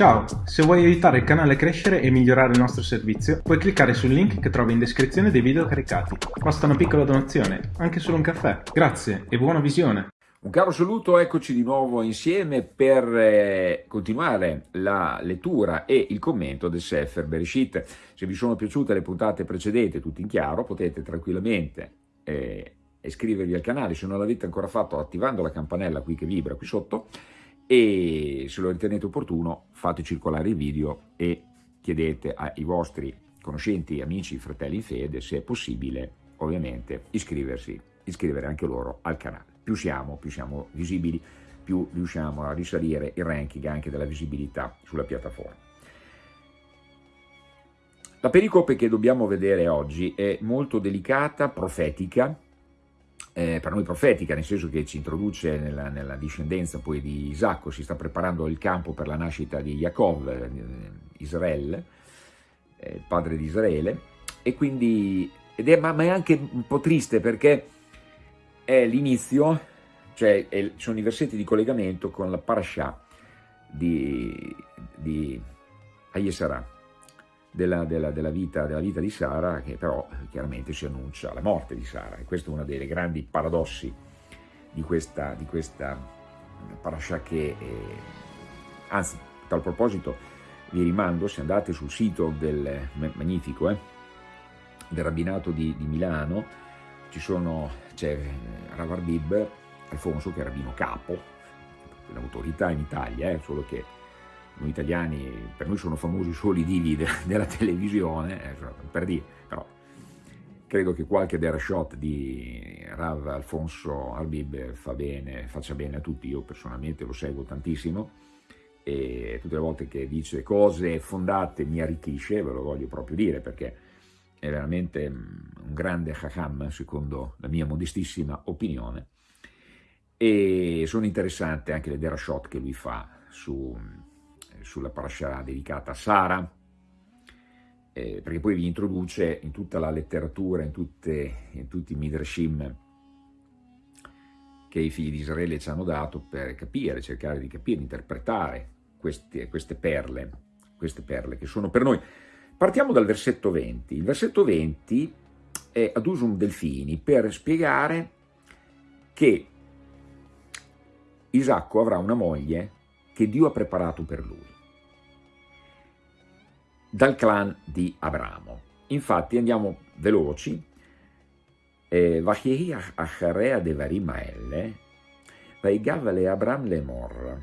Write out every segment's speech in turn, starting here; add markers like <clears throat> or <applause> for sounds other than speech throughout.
Ciao, se vuoi aiutare il canale a crescere e migliorare il nostro servizio, puoi cliccare sul link che trovi in descrizione dei video caricati. Basta una piccola donazione, anche solo un caffè. Grazie e buona visione! Un caro saluto, eccoci di nuovo insieme per eh, continuare la lettura e il commento del Sefer Bereshit. Se vi sono piaciute le puntate precedenti, tutti in chiaro, potete tranquillamente eh, iscrivervi al canale, se non l'avete ancora fatto attivando la campanella qui che vibra qui sotto, e se lo ritenete opportuno fate circolare il video e chiedete ai vostri conoscenti, amici, fratelli in fede se è possibile ovviamente iscriversi, iscrivere anche loro al canale. Più siamo, più siamo visibili, più riusciamo a risalire il ranking anche della visibilità sulla piattaforma. La pericope che dobbiamo vedere oggi è molto delicata, profetica, eh, per noi profetica, nel senso che ci introduce nella, nella, discendenza poi di Isacco, si sta preparando il campo per la nascita di Jacob, eh, Israele, eh, il padre di Israele, e quindi, è, ma, ma, è anche un po' triste perché è l'inizio, cioè è, sono i versetti di collegamento con la parasha di, di Ayesara, della, della, della, vita, della, vita, di Sara, che però chiaramente si annuncia la morte di Sara. E questo è uno dei grandi paradossi di questa, di questa parasha che, eh, anzi, a tal proposito, vi rimando, se andate sul sito del magnifico, eh, del rabbinato di, di Milano, c'è Rav Arbib Alfonso che è rabbino capo, l'autorità in Italia, eh, solo che noi italiani, per noi sono famosi solo i divi de <laughs> della televisione, eh, per dire, però credo che qualche shot di Rav Alfonso Arbib fa bene, faccia bene a tutti, io personalmente lo seguo tantissimo e tutte le volte che dice cose fondate mi arricchisce, ve lo voglio proprio dire perché è veramente mm, un grande Chacham secondo la mia modestissima opinione. E sono interessanti anche le derashot che lui fa su sulla parasha dedicata a Sara, eh, perché poi vi introduce in tutta la letteratura, in, tutte, in tutti i midrashim che i figli di Israele ci hanno dato per capire, cercare di capire, interpretare queste, queste perle, queste perle che sono per noi. Partiamo dal versetto 20. Il versetto 20 è ad usum delfini per spiegare che Isacco avrà una moglie che Dio ha preparato per lui, dal clan di Abramo. Infatti andiamo veloci, Vachehi acharea de varimaelle, vaigav Abram le mor,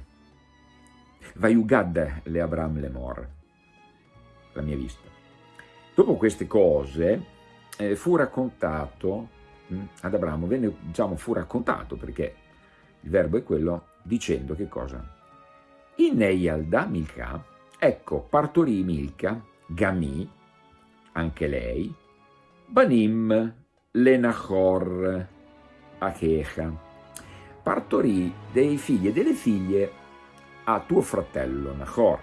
vaiugad le Abram le mor, la mia vista. Dopo queste cose eh, fu raccontato mh, hm, ad Abramo, venne, diciamo, fu raccontato perché il verbo è quello, dicendo che cosa? In Neyalda Milka, ecco, partorì Milka, Gami, anche lei, Banim, Lenachor, Achecha, partorì dei figli e delle figlie a tuo fratello Nachor.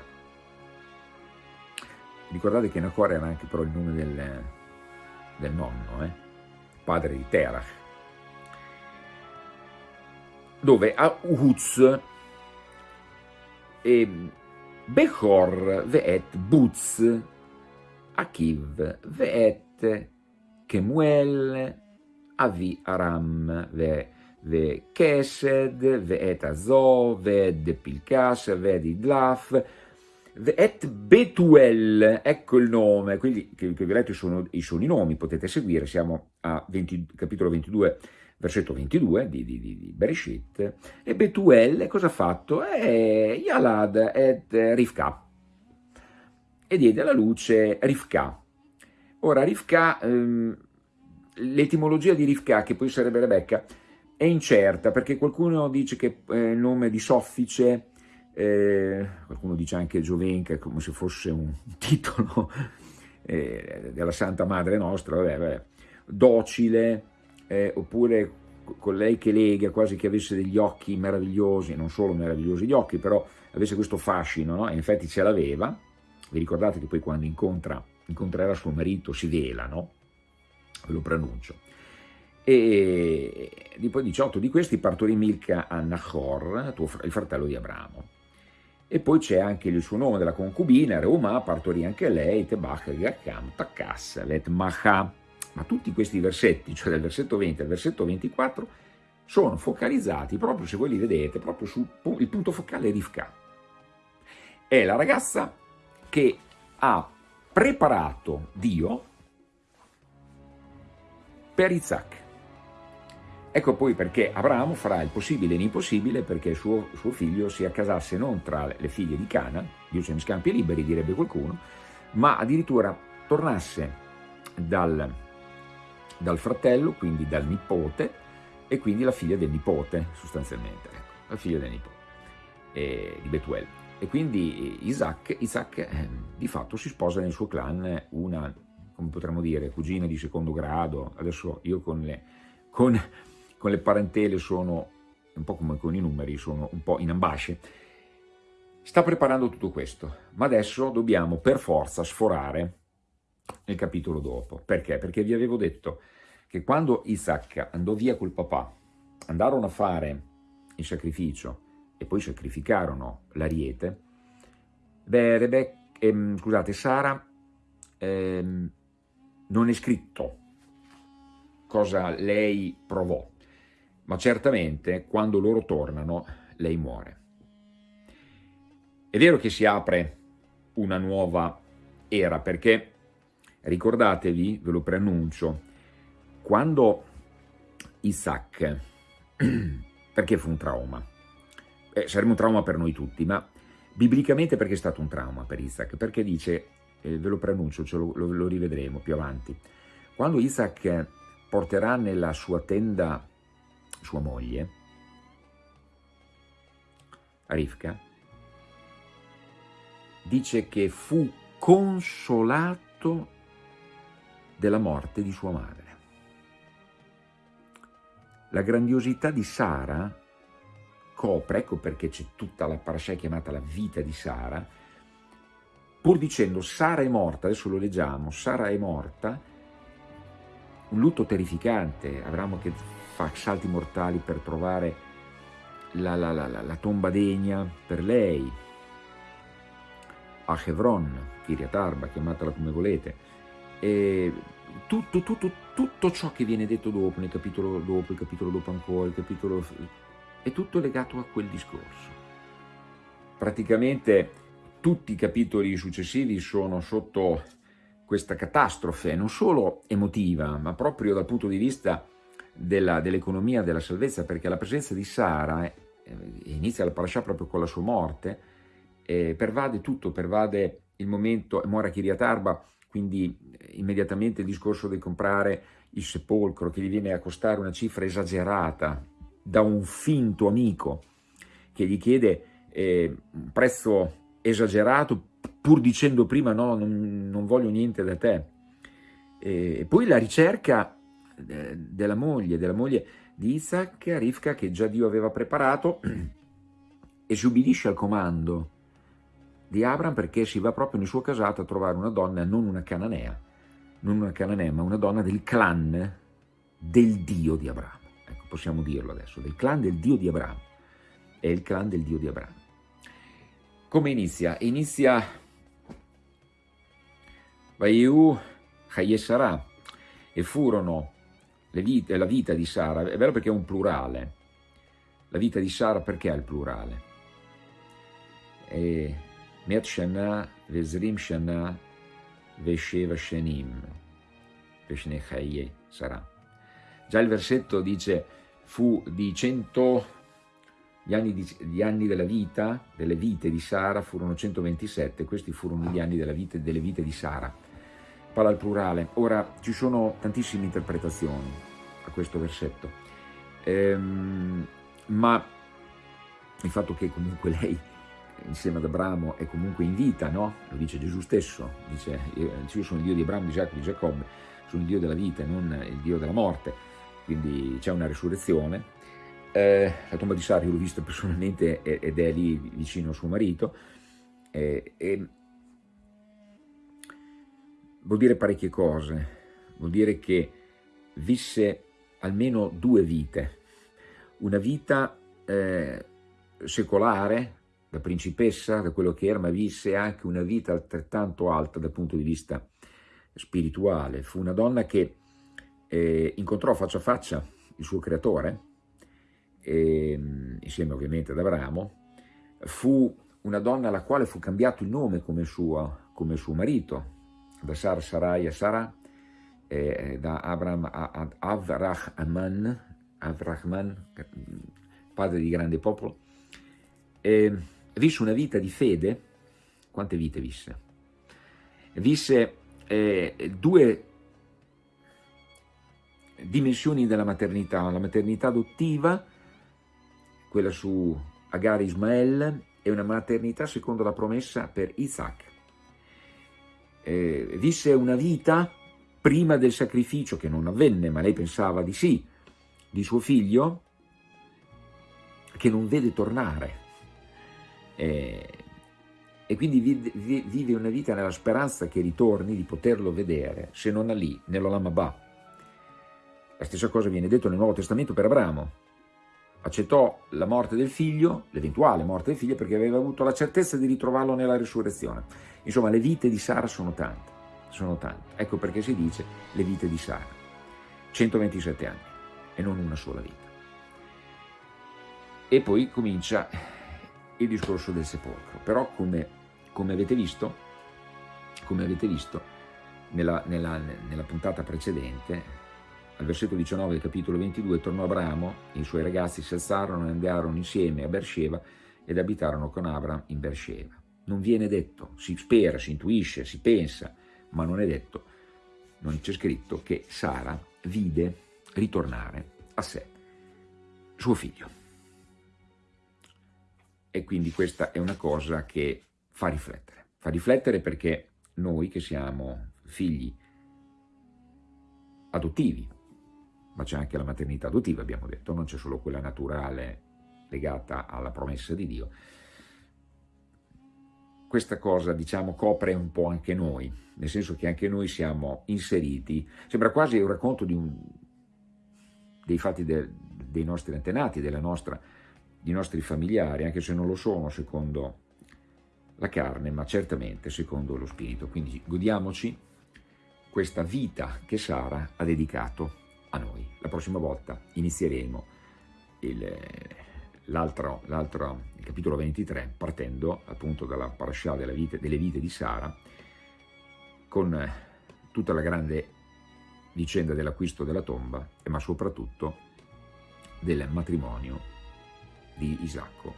Ricordate che Nachor era anche però il nome del, del nonno, eh? padre di Terach, dove a Uhuz e Bechor ve'et Butz, Akiv ve'et Kemuel, Avi Aram ve, ve Kesed, ve'et Azo, ve'ed Pilkas, ve'ed Idlaf, ve'et Betuel, ecco il nome, quindi che, che vi ho letto sono, sono i nomi, potete seguire, siamo a 20, capitolo 22, versetto 22 di, di, di Bereshit, e Betuel cosa ha fatto? È Yalad et Rivka, e diede alla luce Rivka. Ora Rivka, ehm, l'etimologia di Rivka, che poi sarebbe Rebecca, è incerta, perché qualcuno dice che è il nome di soffice, eh, qualcuno dice anche Giovenca, come se fosse un <laughs> titolo eh, della Santa Madre nostra, vabbè, vabbè. docile, eh, oppure con lei che lega, quasi che avesse degli occhi meravigliosi, non solo meravigliosi gli occhi, però avesse questo fascino, no? e infatti ce l'aveva, vi ricordate che poi quando incontra, incontrerà suo marito si vela, no? Ve lo pronuncio. E poi 18 di questi partorì Milca a Nahor, il fratello di Abramo. e poi c'è anche il suo nome della concubina, Reuma, partorì anche lei, Tebach, Gakam, Takas, Let Maha. Ma tutti questi versetti, cioè dal versetto 20 al versetto 24, sono focalizzati proprio, se voi li vedete, proprio sul punto focale Rivka. È la ragazza che ha preparato Dio per Isaac. Ecco poi perché Abramo farà il possibile e l'impossibile perché suo, suo, figlio si accasasse non tra le figlie di Cana, Dio ce ne scampi liberi direbbe qualcuno, ma addirittura tornasse dal, dal fratello, quindi dal nipote, e quindi la figlia del nipote sostanzialmente, ecco, la figlia del nipote eh, di Betuel. E quindi Isaac, Isaac eh, di fatto si sposa nel suo clan una, come potremmo dire, cugina di secondo grado, adesso io con le, con, con le parentele sono un po' come con i numeri, sono un po' in ambasce, sta preparando tutto questo, ma adesso dobbiamo per forza sforare nel capitolo dopo. Perché? Perché vi avevo detto che quando Isaac andò via col papà, andarono a fare il sacrificio e poi sacrificarono l'ariete, beh, Rebecca, ehm, scusate, Sara ehm, non è scritto cosa lei provò, ma certamente quando loro tornano lei muore. È vero che si apre una nuova era perché, ricordatevi, ve lo preannuncio, quando Isaac, <clears throat> perché fu un trauma? Eh, sarebbe un trauma per noi tutti, ma biblicamente perché è stato un trauma per Isaac? Perché dice, eh, ve lo preannuncio, lo, lo, lo rivedremo più avanti, quando Isaac porterà nella sua tenda sua moglie, Rivka, dice che fu consolato della morte di sua madre. La grandiosità di Sara copre, ecco perché c'è tutta la parasha chiamata la vita di Sara, pur dicendo Sara è morta, adesso lo leggiamo, Sara è morta, un lutto terrificante, Abramo che fa salti mortali per trovare la, la, la, la tomba degna per lei, a Hebron, Kiryat Arba, chiamatela come volete, e tutto, tutto, tutto ciò che viene detto dopo, nel capitolo dopo, il capitolo dopo ancora, il capitolo... è tutto legato a quel discorso. Praticamente tutti i capitoli successivi sono sotto questa catastrofe, non solo emotiva, ma proprio dal punto di vista dell'economia dell della salvezza, perché la presenza di Sara, eh, inizia la parasha proprio con la sua morte, eh, pervade tutto, pervade il momento, muore a Kiryat Arba, quindi eh, immediatamente il discorso di comprare il sepolcro che gli viene a costare una cifra esagerata da un finto amico che gli chiede eh, un prezzo esagerato pur dicendo prima no, non, non voglio niente da te. E poi la ricerca eh, della moglie, della moglie di Isaac, Rivka, che già Dio aveva preparato <clears throat> e si ubbidisce al comando di Abram perché si va proprio nel suo casato a trovare una donna, non una cananea, non una cananea, ma una donna del clan del Dio di Abramo. Ecco, possiamo dirlo adesso, del clan del Dio di Abramo. È il clan del Dio di Abramo. Come inizia? Inizia Vaiu Hayesara e furono vite, la vita di Sara, è vero perché è un plurale, la vita di Sara perché è il plurale? E Met Shana Vezrim Shana Vesheva Shenim Veshne Chaye sarà. Già il versetto dice fu di cento gli anni, di, gli anni, della vita, delle vite di Sara furono 127, questi furono gli anni vita, delle vite di Sara. Parla al plurale. Ora, ci sono tantissime interpretazioni a questo versetto, ehm, ma il fatto che comunque lei insieme ad Abramo è comunque in vita, no? Lo dice Gesù stesso, dice io sono il Dio di Abramo, di Giacobbe, di Giacobbe, sono il Dio della vita e non il Dio della morte, quindi c'è una risurrezione. Eh, la tomba di Sara io l'ho vista personalmente ed è lì vicino a suo marito, eh, e vuol dire parecchie cose, vuol dire che visse almeno due vite, una vita eh, secolare, da principessa, da quello che era, ma visse anche una vita altrettanto alta dal punto di vista spirituale. Fu una donna che eh, incontrò faccia a faccia il suo creatore, eh, insieme ovviamente ad Abramo, fu una donna alla quale fu cambiato il nome come suo, come suo marito, da Sar Sarai a Sara, eh, da Abram ad Avrahman, Avrahman, padre di grande popolo, eh, visse una vita di fede, quante vite visse? Visse eh, due dimensioni della maternità, la maternità adottiva, quella su Agar Ismael, e una maternità secondo la promessa per Isaac. Eh, visse una vita prima del sacrificio, che non avvenne, ma lei pensava di sì, di suo figlio, che non vede tornare. Eh, e quindi vive una vita nella speranza che ritorni, di poterlo vedere, se non a lì, nell'Olam Abba. La stessa cosa viene detto nel Nuovo Testamento per Abramo. Accettò la morte del figlio, l'eventuale morte del figlio, perché aveva avuto la certezza di ritrovarlo nella risurrezione. Insomma, le vite di Sara sono tante, sono tante. Ecco perché si dice le vite di Sara. 127 anni e non una sola vita. E poi comincia il discorso del sepolcro. Però come, come avete visto, come avete visto nella, nella, nella puntata precedente, al versetto 19 del capitolo 22, tornò Abramo e i suoi ragazzi si alzarono e andarono insieme a Beersheba ed abitarono con Abram in Beersheba. Non viene detto, si spera, si intuisce, si pensa, ma non è detto, non c'è scritto che Sara vide ritornare a sé suo figlio. E quindi questa è una cosa che fa riflettere. Fa riflettere perché noi che siamo figli adottivi, ma c'è anche la maternità adottiva, abbiamo detto, non c'è solo quella naturale legata alla promessa di Dio. Questa cosa, diciamo, copre un po' anche noi, nel senso che anche noi siamo inseriti, sembra quasi un racconto un, dei fatti de, dei nostri antenati, della nostra i nostri familiari, anche se non lo sono secondo la carne, ma certamente secondo lo spirito. Quindi godiamoci questa vita che Sara ha dedicato a noi. La prossima volta inizieremo l'altro, il capitolo 23, partendo appunto dalla vite, delle vite di Sara, con tutta la grande vicenda dell'acquisto della tomba, ma soprattutto del matrimonio di Isacco.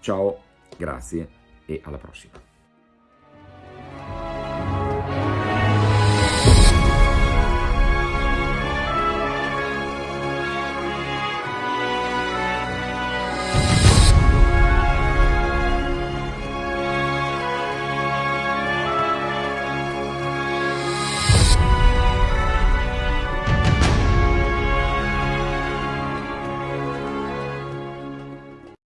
Ciao, grazie e alla prossima.